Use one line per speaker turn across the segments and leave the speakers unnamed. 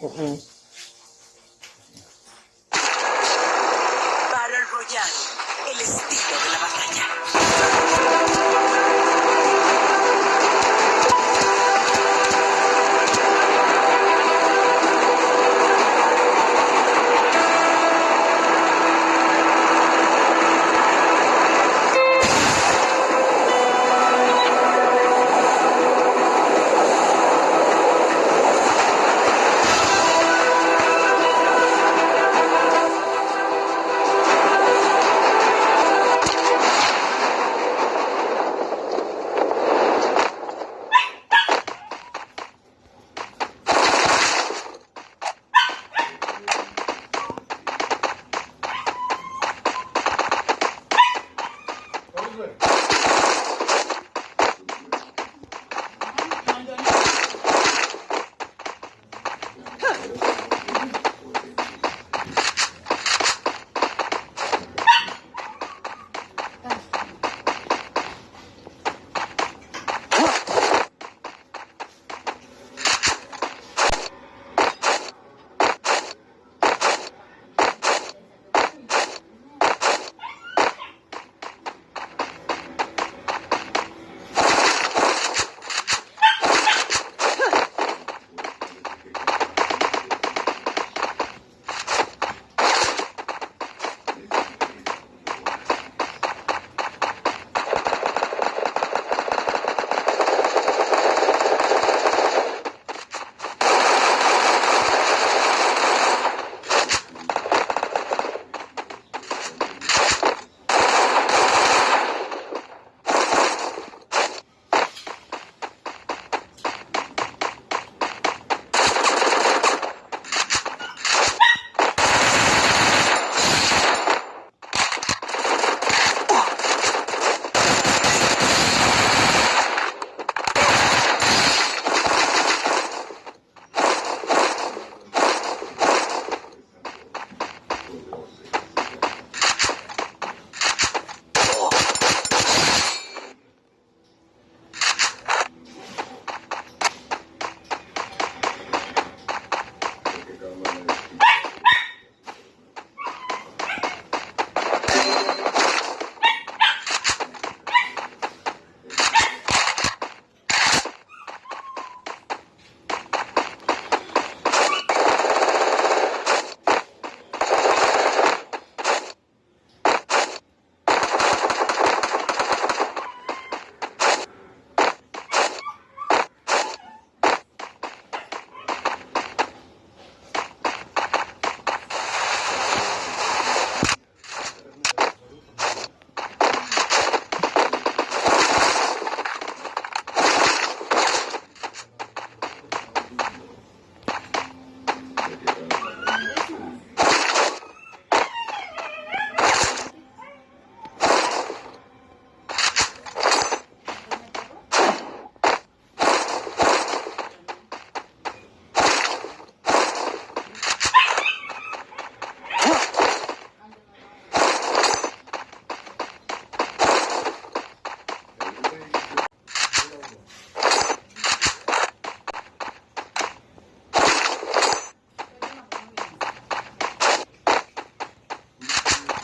嗯嗯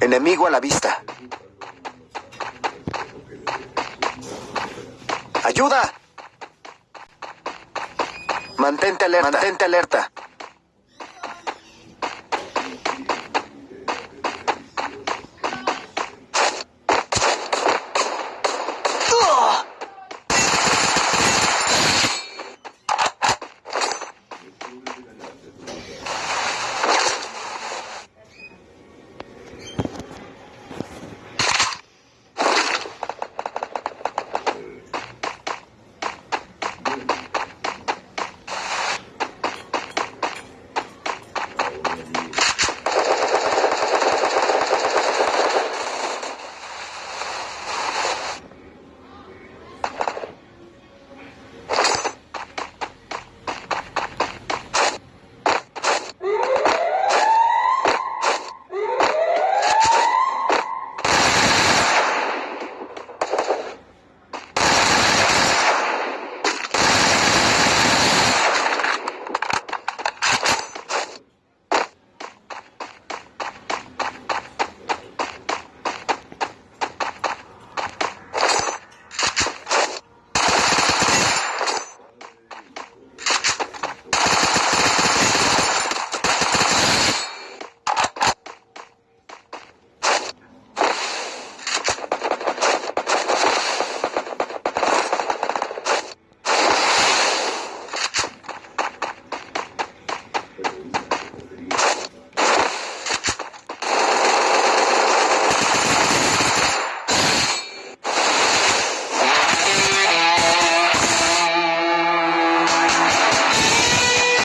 Enemigo a la vista. ¡Ayuda! Mantente alerta. Mantente alerta.